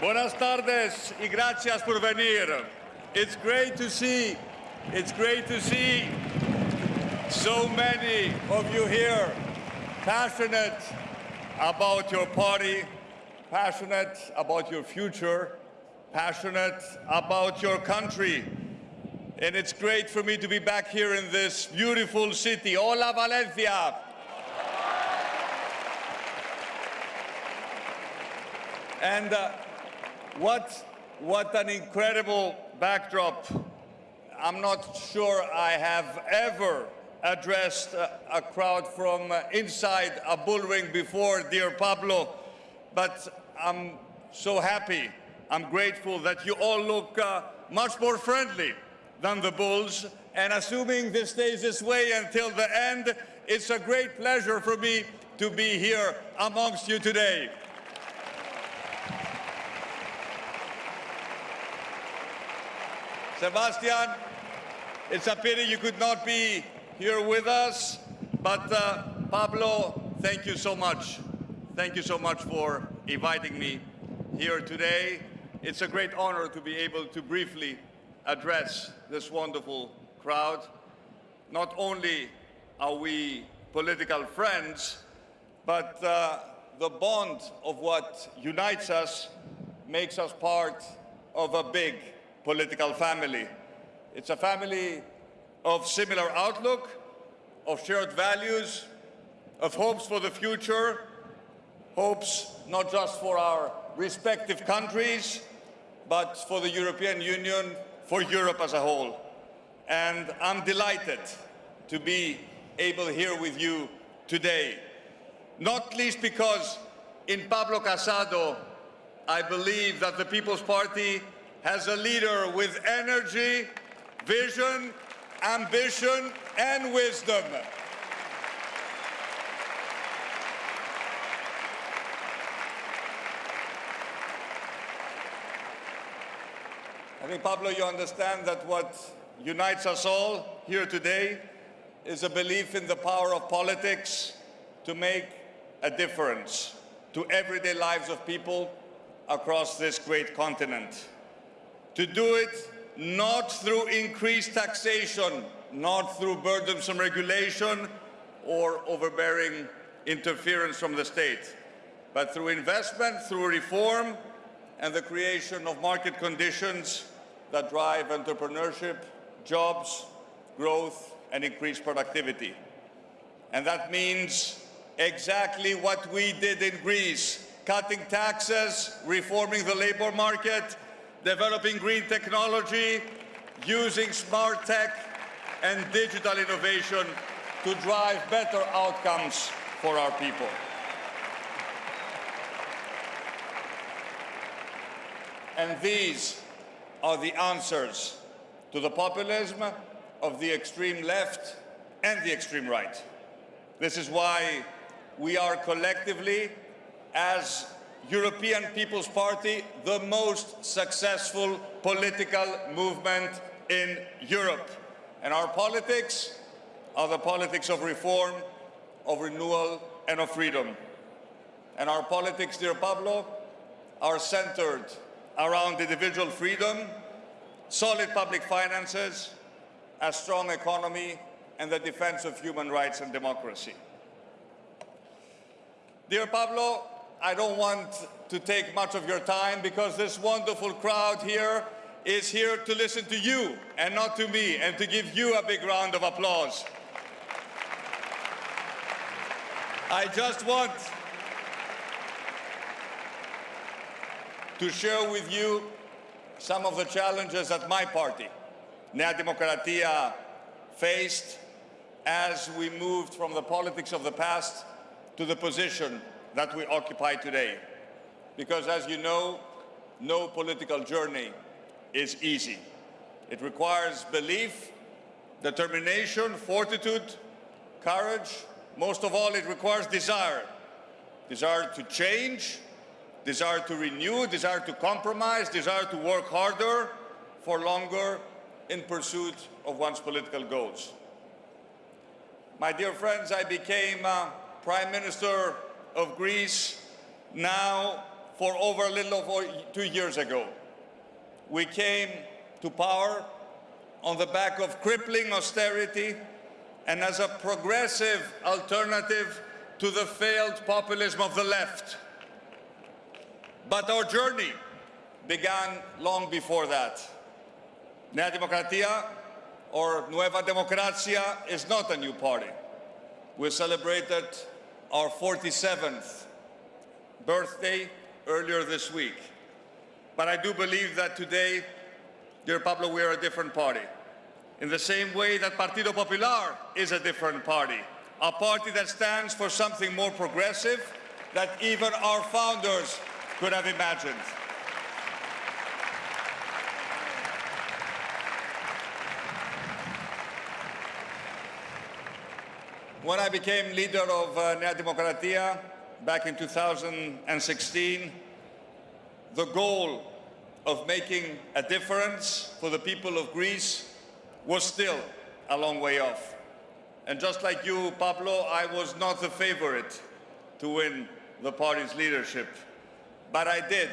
Buenas tardes y gracias por venir. It's great to see, it's great to see so many of you here passionate about your party, passionate about your future, passionate about your country. And it's great for me to be back here in this beautiful city. Hola, Valencia. And uh, what, what an incredible backdrop. I'm not sure I have ever addressed a, a crowd from uh, inside a bullring before, dear Pablo, but I'm so happy, I'm grateful that you all look uh, much more friendly than the Bulls, and assuming this stays this way until the end, it's a great pleasure for me to be here amongst you today. Sebastian, it's a pity you could not be here with us, but uh, Pablo, thank you so much. Thank you so much for inviting me here today. It's a great honor to be able to briefly address this wonderful crowd. Not only are we political friends, but uh, the bond of what unites us makes us part of a big political family. It's a family of similar outlook, of shared values, of hopes for the future, hopes not just for our respective countries, but for the European Union, for Europe as a whole. And I'm delighted to be able here with you today, not least because in Pablo Casado, I believe that the People's Party has a leader with energy, vision, ambition, and wisdom. I think, Pablo, you understand that what unites us all here today is a belief in the power of politics to make a difference to everyday lives of people across this great continent to do it not through increased taxation, not through burdensome regulation or overbearing interference from the state, but through investment, through reform, and the creation of market conditions that drive entrepreneurship, jobs, growth, and increased productivity. And that means exactly what we did in Greece, cutting taxes, reforming the labor market, developing green technology, using smart tech and digital innovation to drive better outcomes for our people. And these are the answers to the populism of the extreme left and the extreme right. This is why we are collectively, as European People's Party the most successful political movement in Europe. And our politics are the politics of reform, of renewal, and of freedom. And our politics, dear Pablo, are centered around individual freedom, solid public finances, a strong economy, and the defense of human rights and democracy. Dear Pablo, I don't want to take much of your time because this wonderful crowd here is here to listen to you and not to me and to give you a big round of applause. I just want to share with you some of the challenges that my party, Nea Demokratia, faced as we moved from the politics of the past to the position that we occupy today. Because as you know, no political journey is easy. It requires belief, determination, fortitude, courage. Most of all, it requires desire. Desire to change, desire to renew, desire to compromise, desire to work harder for longer in pursuit of one's political goals. My dear friends, I became uh, Prime Minister of Greece now for over a little over two years ago. We came to power on the back of crippling austerity and as a progressive alternative to the failed populism of the left. But our journey began long before that. Nea Demokratia, or Nueva Democracia, is not a new party. We celebrated our 47th birthday earlier this week. But I do believe that today, dear Pablo, we are a different party. In the same way that Partido Popular is a different party. A party that stands for something more progressive that even our founders could have imagined. When I became leader of uh, Nea Demokratia back in 2016, the goal of making a difference for the people of Greece was still a long way off. And just like you, Pablo, I was not the favorite to win the party's leadership. But I did.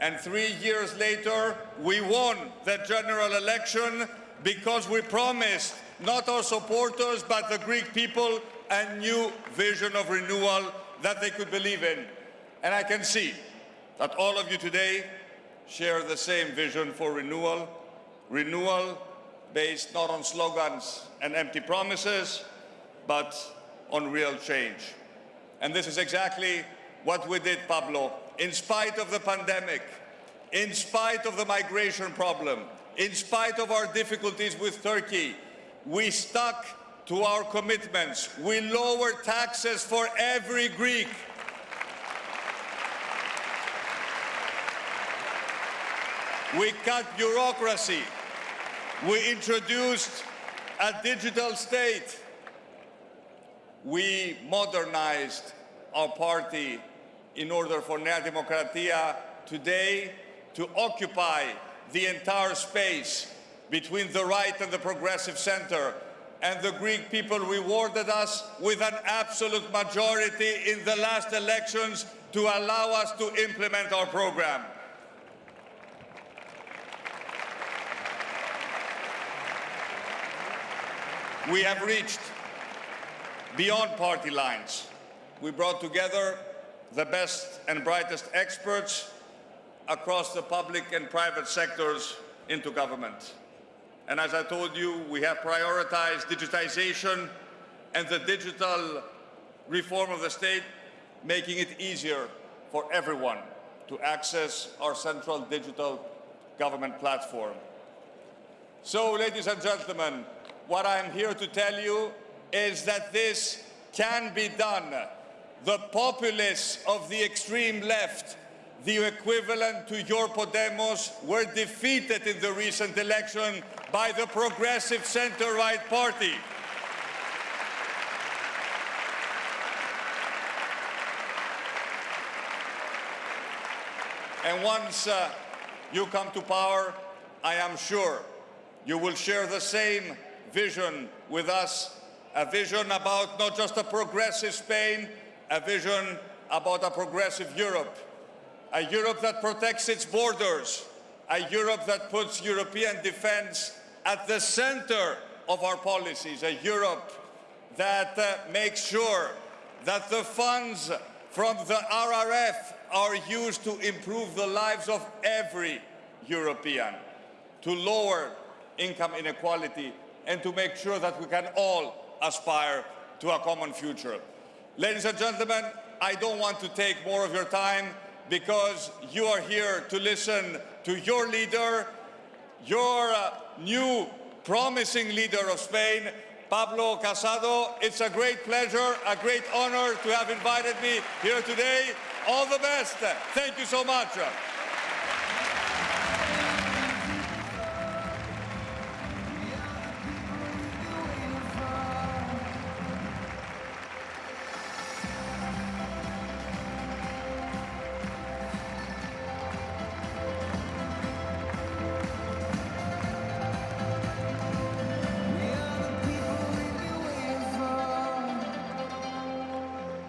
And three years later, we won the general election because we promised not our supporters, but the Greek people, a new vision of renewal that they could believe in. And I can see that all of you today share the same vision for renewal, renewal based not on slogans and empty promises, but on real change. And this is exactly what we did, Pablo. In spite of the pandemic, in spite of the migration problem, in spite of our difficulties with Turkey, we stuck to our commitments. We lowered taxes for every Greek. We cut bureaucracy. We introduced a digital state. We modernized our party in order for Nea Demokratia today to occupy the entire space between the right and the progressive center. And the Greek people rewarded us with an absolute majority in the last elections to allow us to implement our program. We have reached beyond party lines. We brought together the best and brightest experts across the public and private sectors into government. And as I told you, we have prioritized digitization and the digital reform of the state, making it easier for everyone to access our central digital government platform. So, ladies and gentlemen, what I'm here to tell you is that this can be done. The populists of the extreme left the equivalent to your Podemos, were defeated in the recent election by the Progressive Center-Right Party. And once uh, you come to power, I am sure you will share the same vision with us, a vision about not just a progressive Spain, a vision about a progressive Europe a Europe that protects its borders, a Europe that puts European defense at the center of our policies, a Europe that uh, makes sure that the funds from the RRF are used to improve the lives of every European, to lower income inequality, and to make sure that we can all aspire to a common future. Ladies and gentlemen, I don't want to take more of your time because you are here to listen to your leader, your uh, new promising leader of Spain, Pablo Casado. It's a great pleasure, a great honor to have invited me here today. All the best. Thank you so much.